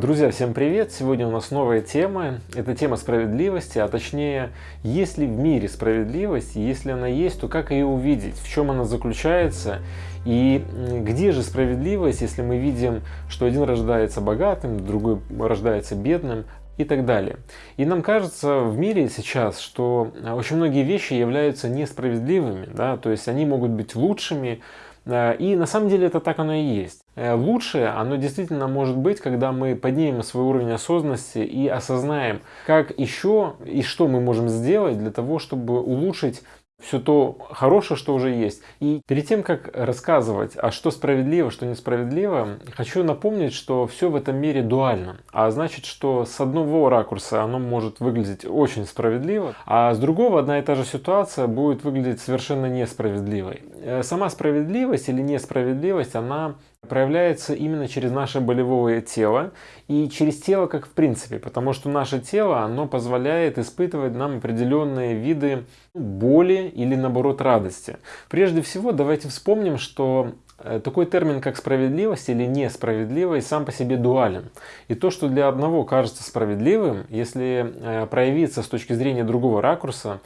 Друзья, всем привет! Сегодня у нас новая тема. Это тема справедливости, а точнее, есть ли в мире справедливость, если она есть, то как ее увидеть, в чем она заключается и где же справедливость, если мы видим, что один рождается богатым, другой рождается бедным, и так далее. И нам кажется в мире сейчас, что очень многие вещи являются несправедливыми, да, то есть они могут быть лучшими, Э, и на самом деле это так оно и есть. Э, лучшее оно действительно может быть, когда мы поднимем свой уровень осознанности и осознаем, как еще и что мы можем сделать для того, чтобы улучшить все то хорошее, что уже есть. И перед тем, как рассказывать, а что справедливо, что несправедливо, хочу напомнить, что все в этом мире дуально. А значит, что с одного ракурса оно может выглядеть очень справедливо, а с другого одна и та же ситуация будет выглядеть совершенно несправедливой. Э, сама справедливость или несправедливость, она проявляется именно через наше болевое тело и через тело как в принципе, потому что наше тело, оно позволяет испытывать нам определенные виды боли или наоборот радости. Прежде всего давайте вспомним, что э, такой термин, как справедливость или несправедливость, сам по себе дуален. И то, что для одного кажется справедливым, если э, проявиться с точки зрения другого ракурса,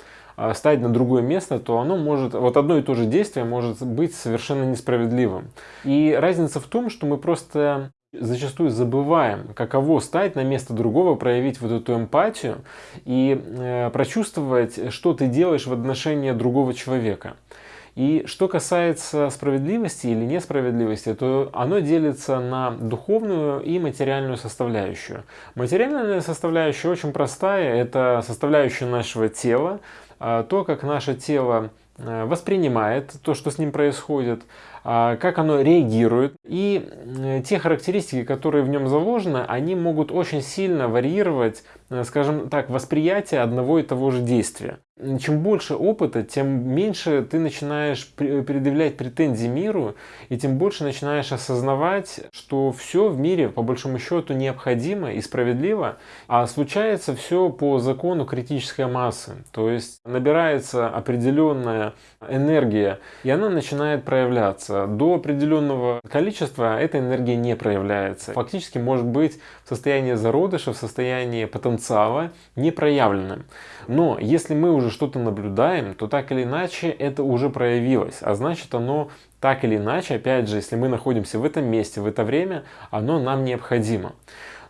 ставить на другое место, то оно может, вот одно и то же действие может быть совершенно несправедливым. И разница в том, что мы просто зачастую забываем, каково стать на место другого, проявить вот эту эмпатию и э, прочувствовать, что ты делаешь в отношении другого человека. И что касается справедливости или несправедливости, то оно делится на духовную и материальную составляющую. Материальная составляющая очень простая, это составляющая нашего тела, а, то, как наше тело э, воспринимает то, что с ним происходит, а, как оно реагирует. И э, те характеристики, которые в нем заложены, они могут очень сильно варьировать, э, скажем так, восприятие одного и того же действия чем больше опыта, тем меньше ты начинаешь предъявлять претензии миру, и тем больше начинаешь осознавать, что все в мире по большому счету необходимо и справедливо, а случается все по закону критической массы. То есть набирается определенная энергия, и она начинает проявляться. До определенного количества эта энергия не проявляется. Фактически может быть в состоянии зародыша, в состоянии потенциала непроявленным. Но если мы уже что-то наблюдаем, то так или иначе это уже проявилось. А значит оно так или иначе, опять же, если мы находимся в этом месте, в это время, оно нам необходимо.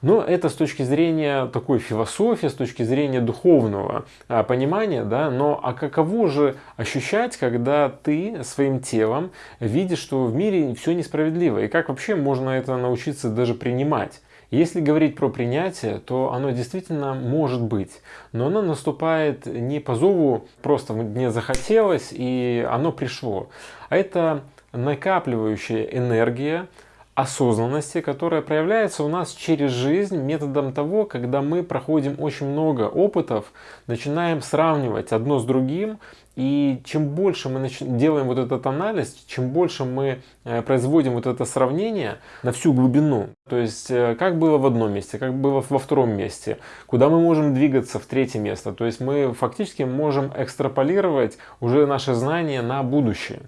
Но это с точки зрения такой философии, с точки зрения духовного а, понимания, да, но а каково же ощущать, когда ты своим телом видишь, что в мире все несправедливо, и как вообще можно это научиться даже принимать? Если говорить про принятие, то оно действительно может быть, но оно наступает не по зову, просто мне захотелось и оно пришло, а это накапливающая энергия, осознанности, которая проявляется у нас через жизнь методом того, когда мы проходим очень много опытов, начинаем сравнивать одно с другим, и чем больше мы делаем вот этот анализ, чем больше мы э, производим вот это сравнение на всю глубину, то есть э, как было в одном месте, как было во втором месте, куда мы можем двигаться в третье место, то есть мы фактически можем экстраполировать уже наше знание на будущее.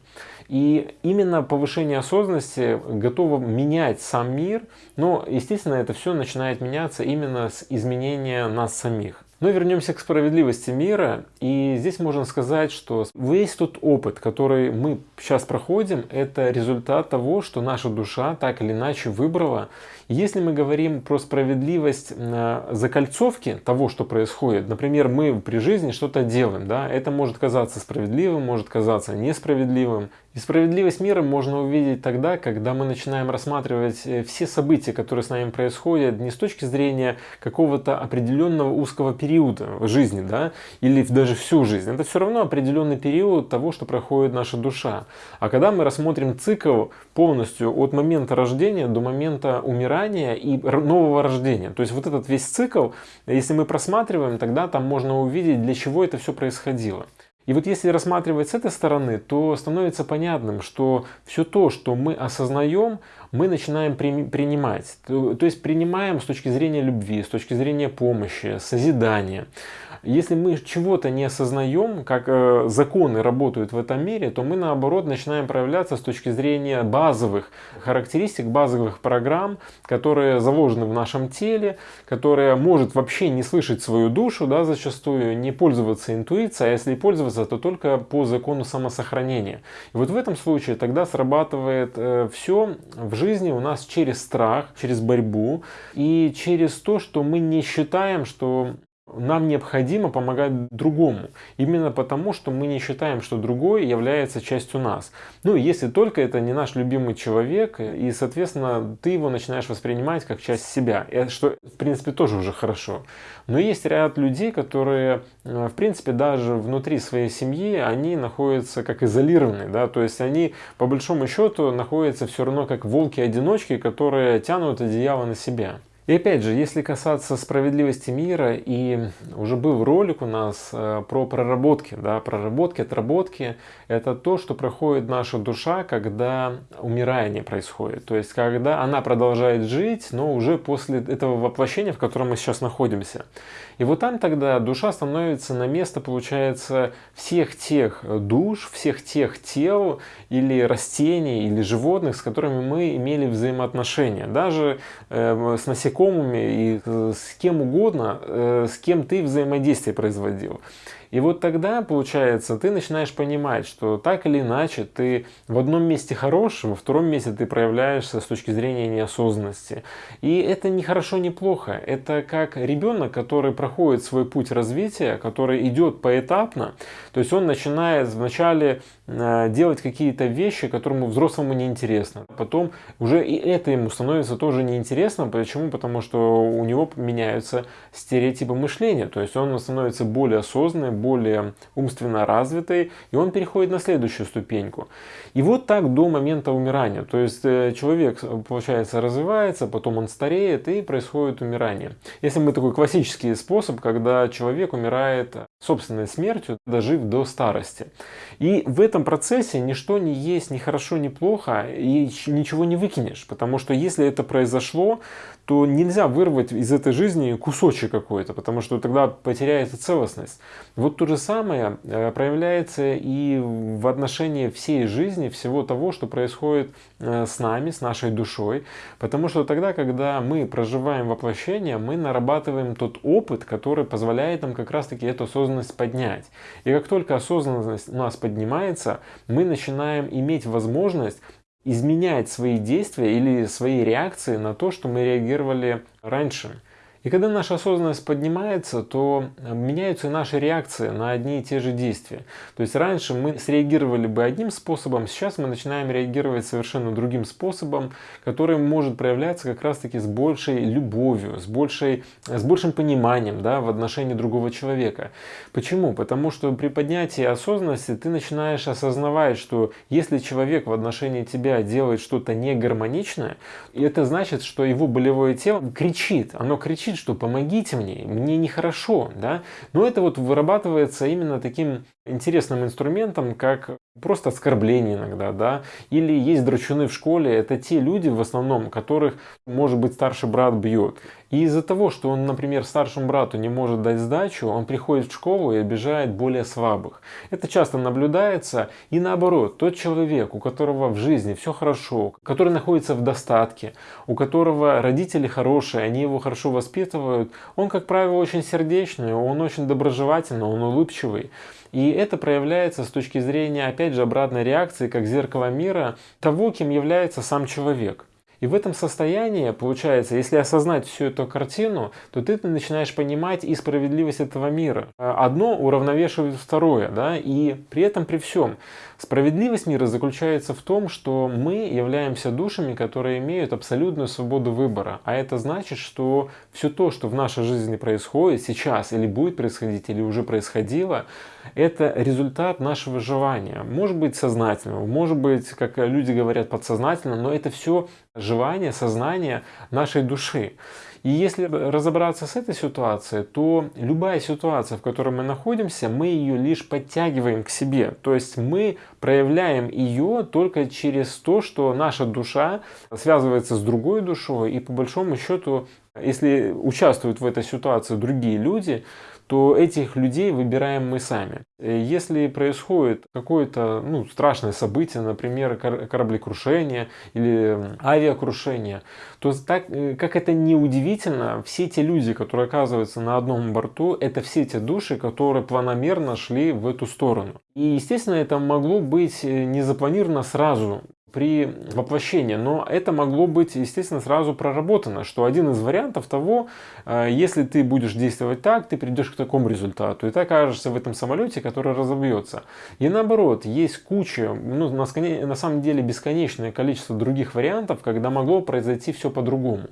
И именно повышение осознанности готово менять сам мир, но, естественно, это все начинает меняться именно с изменения нас самих. Но вернемся к справедливости мира. И здесь можно сказать, что весь тот опыт, который мы сейчас проходим, это результат того, что наша душа так или иначе выбрала. Если мы говорим про справедливость э, закольцовки того, что происходит, например, мы при жизни что-то делаем, да, это может казаться справедливым, может казаться несправедливым. И справедливость мира можно увидеть тогда, когда мы начинаем рассматривать э, все события, которые с нами происходят, не с точки зрения какого-то определенного узкого периода в жизни, да, или даже всю жизнь. Это все равно определенный период того, что проходит наша душа. А когда мы рассмотрим цикл полностью от момента рождения до момента умирания и нового рождения, то есть вот этот весь цикл, если мы просматриваем, тогда там можно увидеть, для чего это все происходило. И вот если рассматривать с этой стороны, то становится понятным, что все то, что мы осознаем, мы начинаем при, принимать. То, то есть принимаем с точки зрения любви, с точки зрения помощи, созидания. Если мы чего-то не осознаем, как э, законы работают в этом мире, то мы наоборот начинаем проявляться с точки зрения базовых характеристик, базовых программ, которые заложены в нашем теле, которые может вообще не слышать свою душу, да, зачастую, не пользоваться интуицией, а если пользоваться, то только по закону самосохранения. И вот в этом случае тогда срабатывает э, все в жизни у нас через страх, через борьбу и через то, что мы не считаем, что нам необходимо помогать другому. Именно потому, что мы не считаем, что другой является частью нас. Ну, если только это не наш любимый человек, и, соответственно, ты его начинаешь воспринимать как часть себя, что, в принципе, тоже уже хорошо. Но есть ряд людей, которые, э, в принципе, даже внутри своей семьи, они находятся как изолированные, да, то есть они, по большому счету, находятся все равно как волки-одиночки, которые тянут одеяло на себя. И опять же, если касаться справедливости мира, и уже был ролик у нас э, про проработки, да, проработки, отработки, это то, что проходит наша душа, когда умирание происходит. То есть, когда она продолжает жить, но уже после этого воплощения, в котором мы сейчас находимся. И вот там тогда душа становится на место, получается, всех тех душ, всех тех тел или растений, или животных, с которыми мы имели взаимоотношения. Даже э, с насекомыми и э, с кем угодно, э, с кем ты взаимодействие производил. И вот тогда, получается, ты начинаешь понимать, что так или иначе ты в одном месте хорош, во втором месте ты проявляешься с точки зрения неосознанности. И это не хорошо, не плохо. Это как ребенок, который проходит свой путь развития, который идет поэтапно. То есть он начинает вначале делать какие-то вещи, которому взрослому неинтересно. Потом уже и это ему становится тоже неинтересно. Почему? Потому что у него меняются стереотипы мышления. То есть он становится более осознанным, более умственно развитой, и он переходит на следующую ступеньку. И вот так до момента умирания. То есть э, человек, получается, развивается, потом он стареет, и происходит умирание. Если мы такой классический способ, когда человек умирает собственной смертью, дожив до старости. И в этом процессе ничто не есть ни хорошо, ни плохо, и ничего не выкинешь. Потому что если это произошло, то нельзя вырвать из этой жизни кусочек какой-то, потому что тогда потеряется целостность. Вот то же самое э, проявляется и в отношении всей жизни, всего того, что происходит э, с нами, с нашей душой. Потому что тогда, когда мы проживаем воплощение, мы нарабатываем тот опыт, который позволяет нам как раз-таки эту осознанность поднять. И как только осознанность у нас поднимается, мы начинаем иметь возможность изменять свои действия или свои реакции на то, что мы реагировали раньше. И когда наша осознанность поднимается, то э, меняются и наши реакции на одни и те же действия. То есть раньше мы среагировали бы одним способом, сейчас мы начинаем реагировать совершенно другим способом, который может проявляться как раз-таки с большей любовью, с, большей, с большим пониманием да, в отношении другого человека. Почему? Потому что при поднятии осознанности ты начинаешь осознавать, что если человек в отношении тебя делает что-то негармоничное, это значит, что его болевое тело кричит, оно кричит, кричит, что помогите мне, мне нехорошо, да, но это вот вырабатывается именно таким интересным инструментом, как просто оскорбление иногда, да, или есть драчуны в школе, это те люди в основном, которых, может быть, старший брат бьет. И из-за того, что он, например, старшему брату не может дать сдачу, он приходит в школу и обижает более слабых. Это часто наблюдается. И наоборот, тот человек, у которого в жизни все хорошо, который находится в достатке, у которого родители хорошие, они его хорошо воспитывают, он, как правило, очень сердечный, он очень доброжелательный, он улыбчивый. И это проявляется с точки зрения, опять же, обратной реакции, как зеркало мира того, кем является сам человек. И в этом состоянии, получается, если осознать всю эту картину, то ты начинаешь понимать и справедливость этого мира. Одно уравновешивает второе, да, и при этом при всем Справедливость мира заключается в том, что мы являемся душами, которые имеют абсолютную свободу выбора. А это значит, что все то, что в нашей жизни происходит сейчас или будет происходить, или уже происходило, это результат нашего желания. Может быть сознательного, может быть, как люди говорят, подсознательно, но это все желание, сознание нашей души. И если разобраться с этой ситуацией, то любая ситуация, в которой мы находимся, мы ее лишь подтягиваем к себе. То есть мы проявляем ее только через то, что наша душа связывается с другой душой, и по большому счету, если участвуют в этой ситуации другие люди, то этих людей выбираем мы сами. Если происходит какое-то ну, страшное событие, например, кораблекрушение или авиакрушение, то так, э, как это не удивительно, все те люди, которые оказываются на одном борту, это все те души, которые планомерно шли в эту сторону. И, естественно, это могло быть э, не запланировано сразу при воплощении. Но это могло быть, естественно, сразу проработано, что один из вариантов того, э, если ты будешь действовать так, ты придешь к такому результату. И ты окажешься в этом самолете, который разобьется. И наоборот, есть куча, ну, на самом деле бесконечное количество других вариантов, когда могло произойти все по-другому.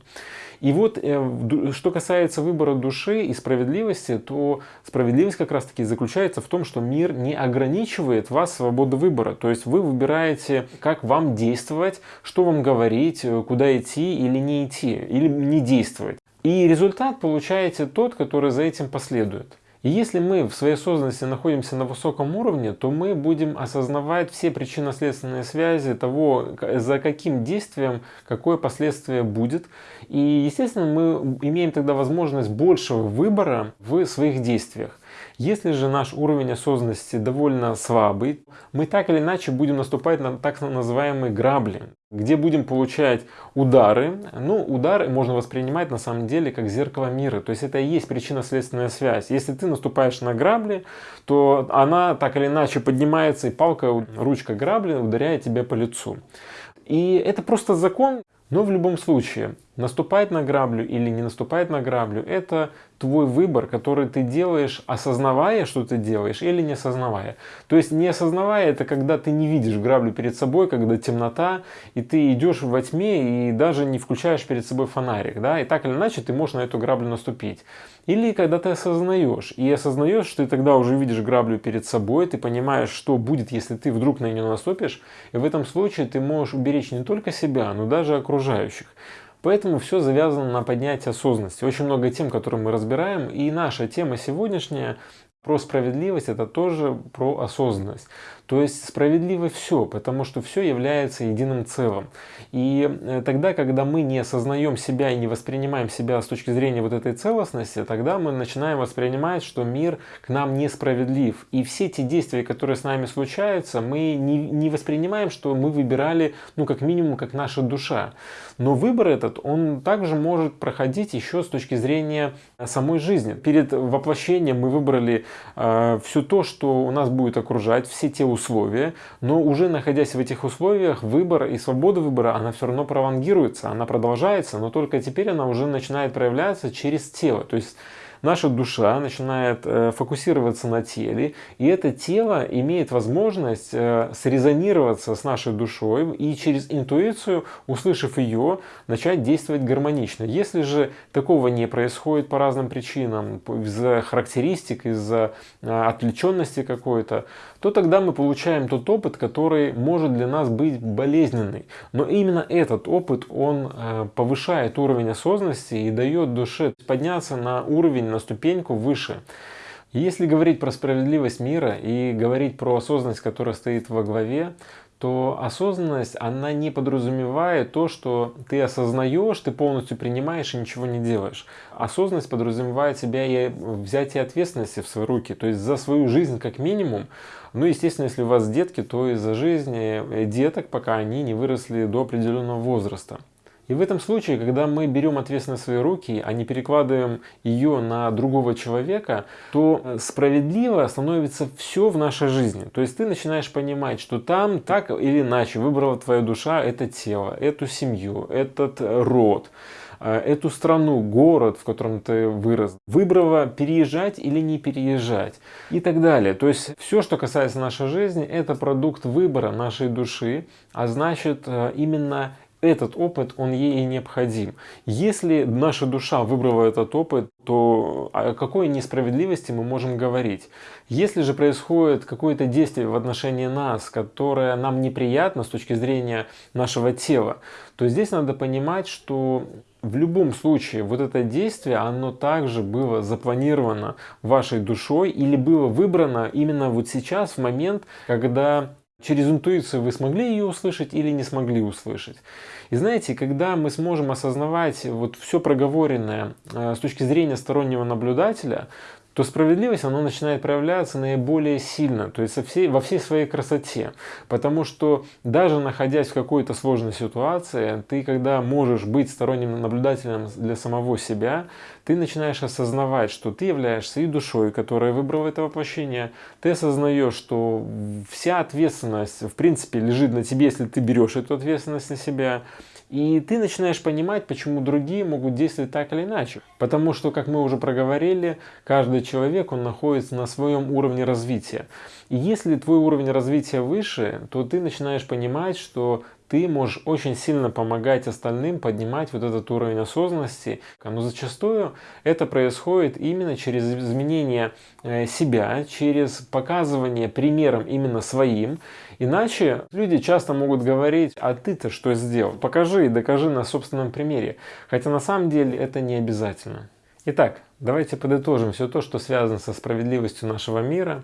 И вот, э, что касается выбора души и справедливости, то справедливость как раз таки заключается в том, что мир не ограничивает вас свободу выбора. То есть вы выбираете, как вам действовать, что вам говорить, э, куда идти или не идти, или не действовать. И результат получаете тот, который за этим последует. И если мы в своей осознанности находимся на высоком уровне, то мы будем осознавать все причинно-следственные связи того, за каким действием какое последствие будет. И, естественно, мы имеем тогда возможность большего выбора в своих действиях. Если же наш уровень осознанности довольно слабый, мы так или иначе будем наступать на так называемые грабли, где будем получать удары. Ну, удары можно воспринимать на самом деле как зеркало мира. То есть это и есть причинно-следственная связь. Если ты наступаешь на грабли, то она так или иначе поднимается, и палка, ручка грабли ударяет тебя по лицу. И это просто закон, но в любом случае, наступать на граблю или не наступать на граблю, это твой выбор, который ты делаешь, осознавая, что ты делаешь, или не осознавая. То есть не осознавая, это когда ты не видишь граблю перед собой, когда темнота, и ты идешь во тьме и даже не включаешь перед собой фонарик. Да? И так или иначе ты можешь на эту граблю наступить. Или когда ты осознаешь, и осознаешь, что ты тогда уже видишь граблю перед собой, ты понимаешь, что будет, если ты вдруг на нее наступишь, и в этом случае ты можешь уберечь не только себя, но даже окружающих. Поэтому все завязано на поднятии осознанности. Очень много тем, которые мы разбираем, и наша тема сегодняшняя про справедливость это тоже про осознанность. То есть справедливо все, потому что все является единым целым. И э, тогда, когда мы не осознаем себя и не воспринимаем себя с точки зрения вот этой целостности, тогда мы начинаем воспринимать, что мир к нам несправедлив. И все те действия, которые с нами случаются, мы не, не воспринимаем, что мы выбирали, ну, как минимум, как наша душа. Но выбор этот, он также может проходить еще с точки зрения самой жизни. Перед воплощением мы выбрали э, все то, что у нас будет окружать, все те условия, условия, но уже находясь в этих условиях, выбор и свобода выбора, она все равно пролонгируется, она продолжается, но только теперь она уже начинает проявляться через тело. То есть наша душа начинает э, фокусироваться на теле, и это тело имеет возможность э, срезонироваться с нашей душой и через интуицию, услышав ее, начать действовать гармонично. Если же такого не происходит по разным причинам, из-за характеристик, из-за э, отвлеченности какой-то, то тогда мы получаем тот опыт, который может для нас быть болезненный. Но именно этот опыт, он повышает уровень осознанности и дает душе подняться на уровень на ступеньку выше. Если говорить про справедливость мира и говорить про осознанность, которая стоит во главе, то осознанность, она не подразумевает то, что ты осознаешь, ты полностью принимаешь и ничего не делаешь. Осознанность подразумевает себя и взятие ответственности в свои руки, то есть за свою жизнь как минимум. Ну, естественно, если у вас детки, то и за жизнь деток, пока они не выросли до определенного возраста. И в этом случае, когда мы берем ответственность в свои руки, а не перекладываем ее на другого человека, то э, справедливо становится все в нашей жизни. То есть ты начинаешь понимать, что там так или иначе выбрала твоя душа это тело, эту семью, этот род э, эту страну, город, в котором ты вырос, выбрала переезжать или не переезжать и так далее. То есть все, что касается нашей жизни, это продукт выбора нашей души, а значит э, именно этот опыт, он ей необходим. Если наша душа выбрала этот опыт, то о какой несправедливости мы можем говорить? Если же происходит какое-то действие в отношении нас, которое нам неприятно с точки зрения нашего тела, то здесь надо понимать, что в любом случае вот это действие, оно также было запланировано вашей душой или было выбрано именно вот сейчас, в момент, когда через интуицию вы смогли ее услышать или не смогли услышать. И знаете, когда мы сможем осознавать вот все проговоренное э, с точки зрения стороннего наблюдателя, то справедливость, она начинает проявляться наиболее сильно, то есть во всей, во всей своей красоте. Потому что даже находясь в какой-то сложной ситуации, ты когда можешь быть сторонним наблюдателем для самого себя, ты начинаешь осознавать, что ты являешься и душой, которая выбрала это воплощение, ты осознаешь, что вся ответственность в принципе лежит на тебе, если ты берешь эту ответственность на себя, и ты начинаешь понимать, почему другие могут действовать так или иначе. Потому что, как мы уже проговорили, каждый человек, он находится на своем уровне развития. И если твой уровень развития выше, то ты начинаешь понимать, что ты можешь очень сильно помогать остальным поднимать вот этот уровень осознанности. Но зачастую это происходит именно через изменение э, себя, через показывание примером именно своим. Иначе люди часто могут говорить, а ты-то что сделал? Покажи и докажи на собственном примере. Хотя на самом деле это не обязательно. Итак, давайте подытожим все то, что связано со справедливостью нашего мира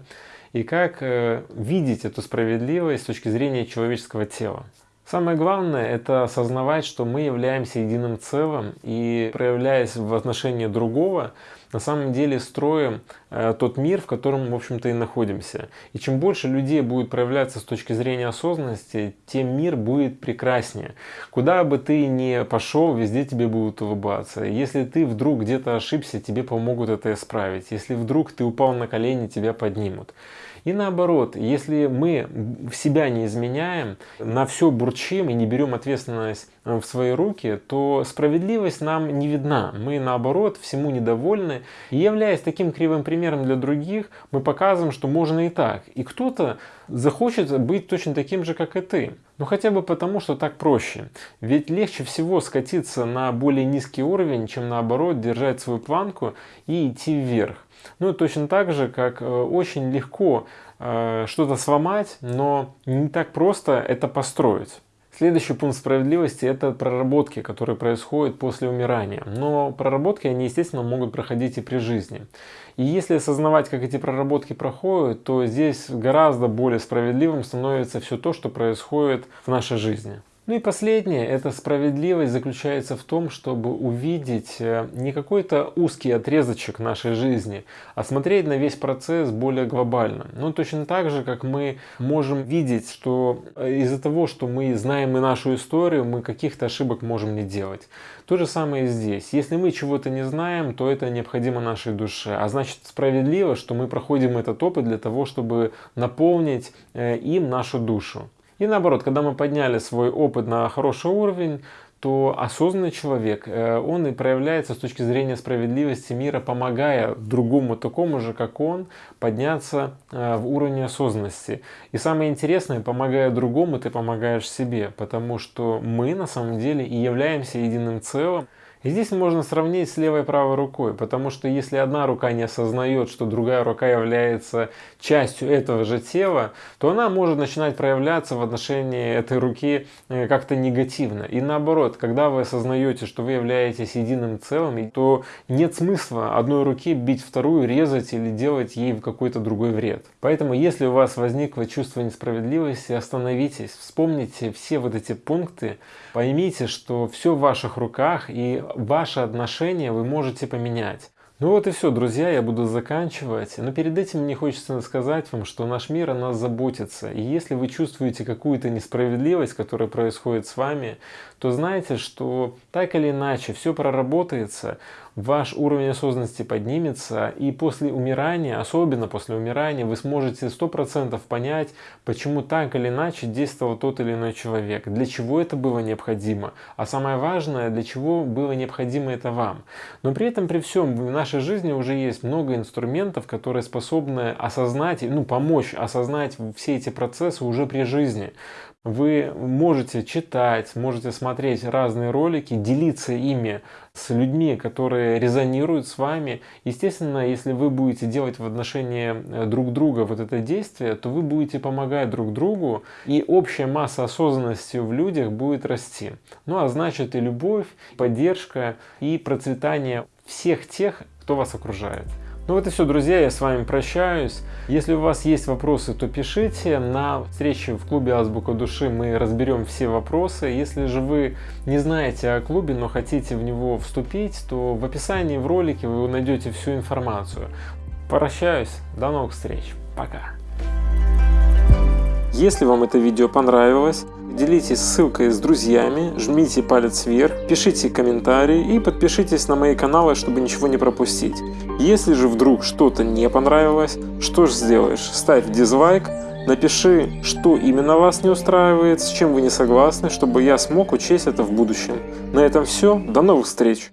и как э, видеть эту справедливость с точки зрения человеческого тела. Самое главное – это осознавать, что мы являемся единым целым и, проявляясь в отношении другого, на самом деле строим э, тот мир, в котором, в общем-то, и находимся. И чем больше людей будет проявляться с точки зрения осознанности, тем мир будет прекраснее. Куда бы ты ни пошел, везде тебе будут улыбаться. Если ты вдруг где-то ошибся, тебе помогут это исправить. Если вдруг ты упал на колени, тебя поднимут. И наоборот, если мы в себя не изменяем, на все бурчим и не берем ответственность э, в свои руки, то справедливость нам не видна. Мы наоборот всему недовольны. И являясь таким кривым примером для других, мы показываем, что можно и так. И кто-то захочет быть точно таким же, как и ты. Ну хотя бы потому, что так проще. Ведь легче всего скатиться на более низкий уровень, чем наоборот держать свою планку и идти вверх. Ну, точно так же, как э, очень легко э, что-то сломать, но не так просто это построить. Следующий пункт справедливости – это проработки, которые происходят после умирания. Но проработки, они, естественно, могут проходить и при жизни. И если осознавать, как эти проработки проходят, то здесь гораздо более справедливым становится все то, что происходит в нашей жизни. Ну и последнее, эта справедливость заключается в том, чтобы увидеть э, не какой-то узкий отрезочек нашей жизни, а смотреть на весь процесс более глобально. Ну точно так же, как мы можем видеть, что э, из-за того, что мы знаем и нашу историю, мы каких-то ошибок можем не делать. То же самое и здесь. Если мы чего-то не знаем, то это необходимо нашей душе. А значит справедливо, что мы проходим этот опыт для того, чтобы наполнить э, им нашу душу. И наоборот, когда мы подняли свой опыт на хороший уровень, то осознанный человек, э, он и проявляется с точки зрения справедливости мира, помогая другому такому же, как он, подняться э, в уровне осознанности. И самое интересное, помогая другому, ты помогаешь себе, потому что мы на самом деле и являемся единым целым. И здесь можно сравнить с левой и правой рукой, потому что если одна рука не осознает, что другая рука является частью этого же тела, то она может начинать проявляться в отношении этой руки э, как-то негативно. И наоборот, когда вы осознаете, что вы являетесь единым целым, то нет смысла одной руки бить вторую, резать или делать ей какой-то другой вред. Поэтому, если у вас возникло чувство несправедливости, остановитесь, вспомните все вот эти пункты, поймите, что все в ваших руках и ваше отношение вы можете поменять. Ну вот и все, друзья, я буду заканчивать. Но перед этим мне хочется сказать вам, что наш мир о нас заботится. И если вы чувствуете какую-то несправедливость, которая происходит с вами, то знайте, что так или иначе все проработается, ваш уровень осознанности поднимется, и после умирания, особенно после умирания, вы сможете 100% понять, почему так или иначе действовал тот или иной человек, для чего это было необходимо, а самое важное, для чего было необходимо это вам. Но при этом, при всем, в нашей жизни уже есть много инструментов, которые способны осознать, ну, помочь осознать все эти процессы уже при жизни. Вы можете читать, можете смотреть разные ролики, делиться ими с людьми, которые резонируют с вами. Естественно, если вы будете делать в отношении э, друг друга вот это действие, то вы будете помогать друг другу, и общая масса осознанности в людях будет расти. Ну а значит и любовь, поддержка и процветание всех тех, кто вас окружает. Ну вот и все, друзья, я с вами прощаюсь. Если у вас есть вопросы, то пишите. На встрече в клубе Азбука Души мы разберем все вопросы. Если же вы не знаете о клубе, но хотите в него вступить, то в описании в ролике вы найдете всю информацию. Прощаюсь, до новых встреч, пока. Если вам это видео понравилось, делитесь ссылкой с друзьями, жмите палец вверх, пишите комментарии и подпишитесь на мои каналы, чтобы ничего не пропустить. Если же вдруг что-то не понравилось, что же сделаешь? Ставь дизлайк, напиши, что именно вас не устраивает, с чем вы не согласны, чтобы я смог учесть это в будущем. На этом все, до новых встреч!